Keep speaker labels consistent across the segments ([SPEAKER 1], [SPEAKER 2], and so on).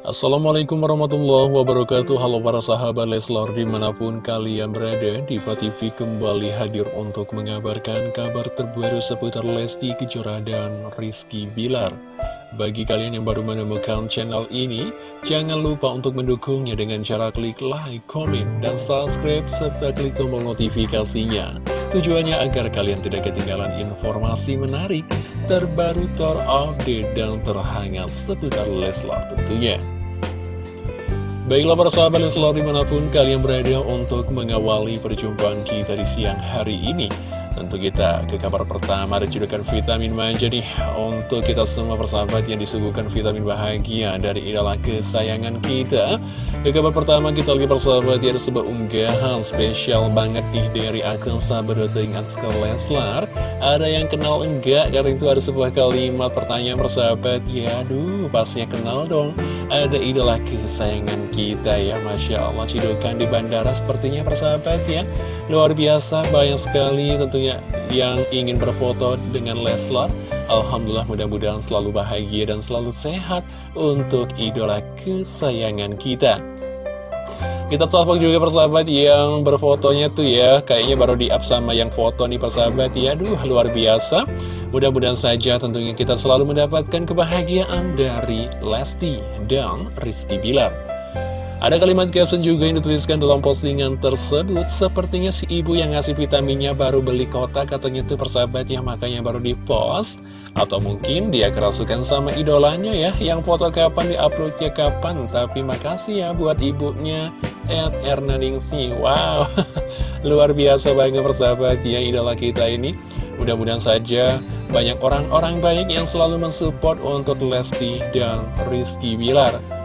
[SPEAKER 1] Assalamualaikum warahmatullahi wabarakatuh. Halo para sahabat Leslar di mana pun kalian berada Diva TV kembali hadir untuk mengabarkan kabar terbaru seputar Lesti Kejora dan Rizky Bilar. Bagi kalian yang baru menemukan channel ini Jangan lupa untuk mendukungnya dengan cara klik like, komen, dan subscribe Serta klik tombol notifikasinya. Tujuannya agar kalian tidak ketinggalan informasi menarik terbaru, terupdate, dan terhangat seputar Leslar tentunya. Baiklah para sahabat Leslar di mana pun kalian berada untuk mengawali perjumpaan kita di siang hari ini. Tentu kita ke kabar pertama ada judukan vitamin manja nih. Untuk kita semua persahabat yang disuguhkan vitamin bahagia dari idola kesayangan kita Ke kabar pertama kita lagi persahabat ya ada sebuah unggahan spesial banget nih dari akun sahabat dengan Leslar. Ada yang kenal enggak? Karena itu ada sebuah kalimat pertanyaan persahabat. Ya aduh pastinya kenal dong. Ada idola kesayangan kita ya Masya Allah cidukan di bandara sepertinya persahabat ya. Luar biasa banyak sekali tentunya yang ingin berfoto dengan Leslar. Alhamdulillah mudah-mudahan selalu bahagia dan selalu sehat untuk idola kesayangan kita. Kita salvok juga persahabat yang berfotonya tuh ya. Kayaknya baru di up sama yang foto nih persahabat ya. Aduh luar biasa. Mudah-mudahan saja tentunya kita selalu mendapatkan kebahagiaan dari Lesti dan Rizky Bilar ada kalimat caption juga yang dituliskan dalam postingan tersebut. Sepertinya si ibu yang ngasih vitaminnya baru beli kotak katanya tuh persahabat ya makanya baru di post Atau mungkin dia kerasukan sama idolanya ya Yang foto kapan diuploadnya kapan. Tapi makasih ya buat ibunya Ed Ernaningsi. Wow luar biasa banget persahabat ya idola kita ini. Mudah-mudahan saja banyak orang-orang baik yang selalu mensupport untuk Lesti dan Rizky Bilar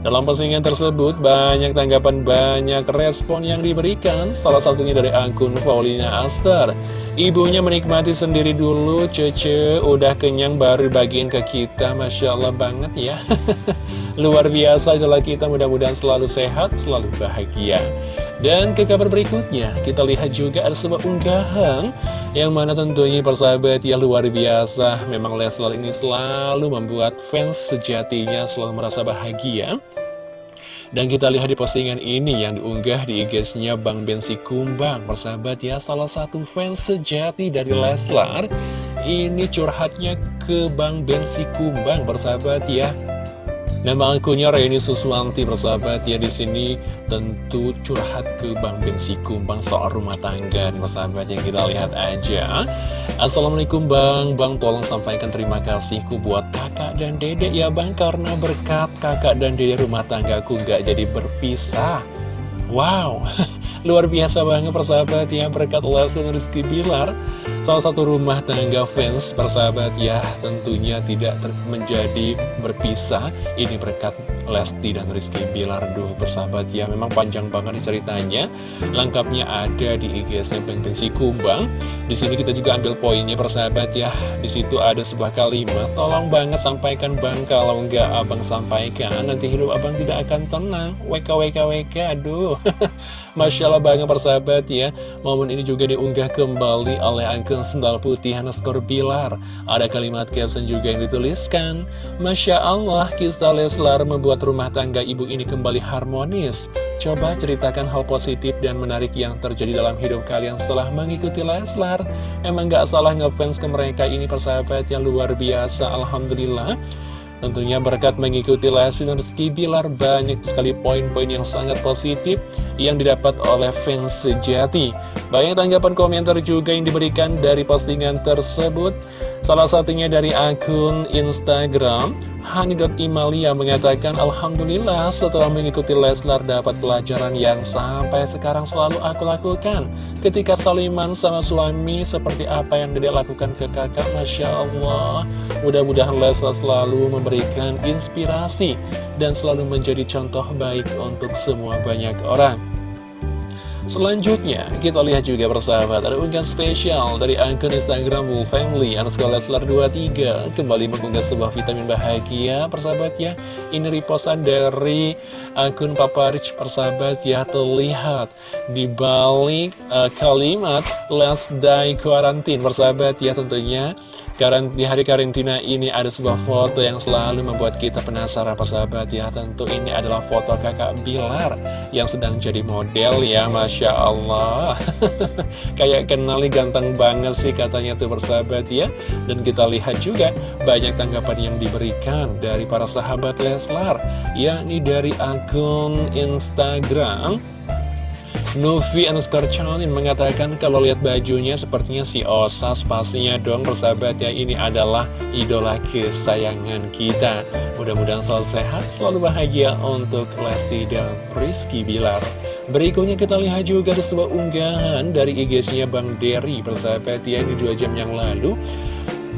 [SPEAKER 1] dalam postingan tersebut, banyak tanggapan, banyak respon yang diberikan, salah satunya dari akun Paulina Aster. Ibunya menikmati sendiri dulu, Cece, udah kenyang baru bagiin ke kita, Masya Allah banget ya. Luar biasa adalah kita, mudah-mudahan selalu sehat, selalu bahagia. Dan ke kabar berikutnya, kita lihat juga ada sebuah unggahan yang mana tentunya persahabat yang luar biasa. Memang Leslar ini selalu membuat fans sejatinya selalu merasa bahagia. Dan kita lihat di postingan ini yang diunggah di IG-nya Bang Bensi Kumbang. Persahabat ya, salah satu fans sejati dari Leslar. Ini curhatnya ke Bang Bensi Kumbang, persahabat ya. Nama akunnya Reni Suswanti persahabat ya di sini tentu curhat ke Bang Bensi Kumbang soal rumah tangga persahabat yang kita lihat aja. Assalamualaikum Bang, Bang tolong sampaikan terima kasihku buat kakak dan dedek ya Bang karena berkat kakak dan dedek rumah tanggaku gak jadi berpisah. Wow, luar biasa banget persahabat ya berkat Lesti Rizky Bilar Salah satu rumah tangga fans persahabat ya tentunya tidak menjadi berpisah. Ini berkat Lesti dan Rizky Bilar Duh persahabat ya memang panjang banget ceritanya. Lengkapnya ada di IGSM Bentensi Kumbang. Di sini kita juga ambil poinnya persahabat ya. Di situ ada sebuah kalimat Tolong banget sampaikan bang Kalau nggak abang sampaikan Nanti hidup abang tidak akan tenang. WK WK WK Aduh. Masya Allah banget persahabat ya Momen ini juga diunggah kembali oleh akun Sendal Putih Hanaskor Bilar. Ada kalimat caption juga yang dituliskan Masya Allah kisah Leslar membuat rumah tangga ibu ini kembali harmonis. Coba ceritakan hal positif dan menarik yang terjadi dalam hidup kalian setelah mengikuti Leslar. Emang gak salah ngefans ke mereka ini persahabat yang luar biasa Alhamdulillah Tentunya berkat mengikuti Lesti dan Rizky Bilar banyak sekali poin-poin yang sangat positif yang didapat oleh fans sejati. Banyak tanggapan komentar juga yang diberikan dari postingan tersebut. Salah satunya dari akun Instagram Hani.Imalia mengatakan Alhamdulillah setelah mengikuti Leslar dapat pelajaran yang sampai sekarang selalu aku lakukan. Ketika Saliman sama suami seperti apa yang dia lakukan ke kakak Masya Allah. Mudah-mudahan Leslar selalu memberikan inspirasi Dan selalu menjadi contoh baik untuk semua banyak orang Selanjutnya, kita lihat juga persahabat, ada unggahan spesial dari akun Instagram Full Family, underscore Leslar 23, kembali mengunggah sebuah vitamin bahagia, persahabat ya. Ini reposan dari akun Papa Rich, persahabat ya, terlihat di balik uh, kalimat Last Day Quarantine, persahabat ya tentunya. Di hari karantina ini ada sebuah foto yang selalu membuat kita penasaran persahabat ya Tentu ini adalah foto kakak Bilar yang sedang jadi model ya Masya Allah. Kayak kenali ganteng banget sih katanya tuh persahabat ya. Dan kita lihat juga banyak tanggapan yang diberikan dari para sahabat Leslar Yakni dari akun Instagram Novi underscore Chanin mengatakan kalau lihat bajunya sepertinya si Osas pastinya dong persahabat ya ini adalah idola kesayangan kita. Mudah-mudahan selalu sehat selalu bahagia untuk Lesti dan Rizky Bilar. Berikutnya kita lihat juga ada sebuah unggahan dari IG-nya Bang Derry persahabat ya ini dua jam yang lalu.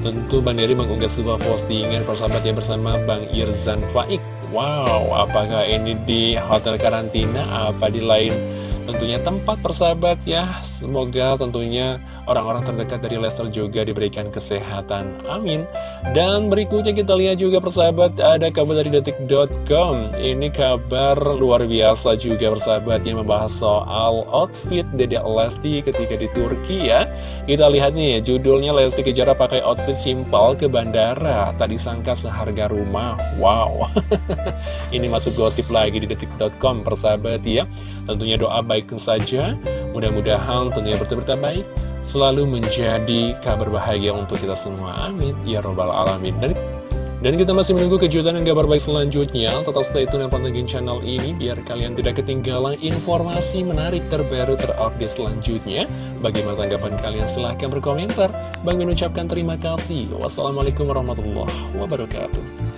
[SPEAKER 1] Tentu Bang Derry mengunggah sebuah postingan persahabat yang bersama Bang Irzan Faik. Wow, apakah ini di hotel karantina, apa di lain tentunya tempat persahabat ya. Semoga tentunya orang-orang terdekat dari Lester juga diberikan kesehatan. Amin. Dan berikutnya kita lihat juga persahabat ada kabar dari detik.com Ini kabar luar biasa juga persahabat yang membahas soal outfit Dede Lesti ketika di Turki ya. Kita lihat nih judulnya Lesti Kejora pakai outfit simpel ke bandara. Tak disangka seharga rumah. Wow. Ini masuk gosip lagi di detik.com persahabat ya. Tentunya doa baik saja. Mudah-mudahan tentunya berita-berita baik Selalu menjadi kabar bahagia untuk kita semua Amin Ya Robbal Alamin Dan dan kita masih menunggu kejutan dan kabar baik selanjutnya. Tetap stay tune dan pantengin channel ini biar kalian tidak ketinggalan informasi menarik terbaru terupdate selanjutnya. Bagaimana tanggapan kalian? Silahkan berkomentar. Bang mengucapkan terima kasih. Wassalamualaikum warahmatullahi wabarakatuh.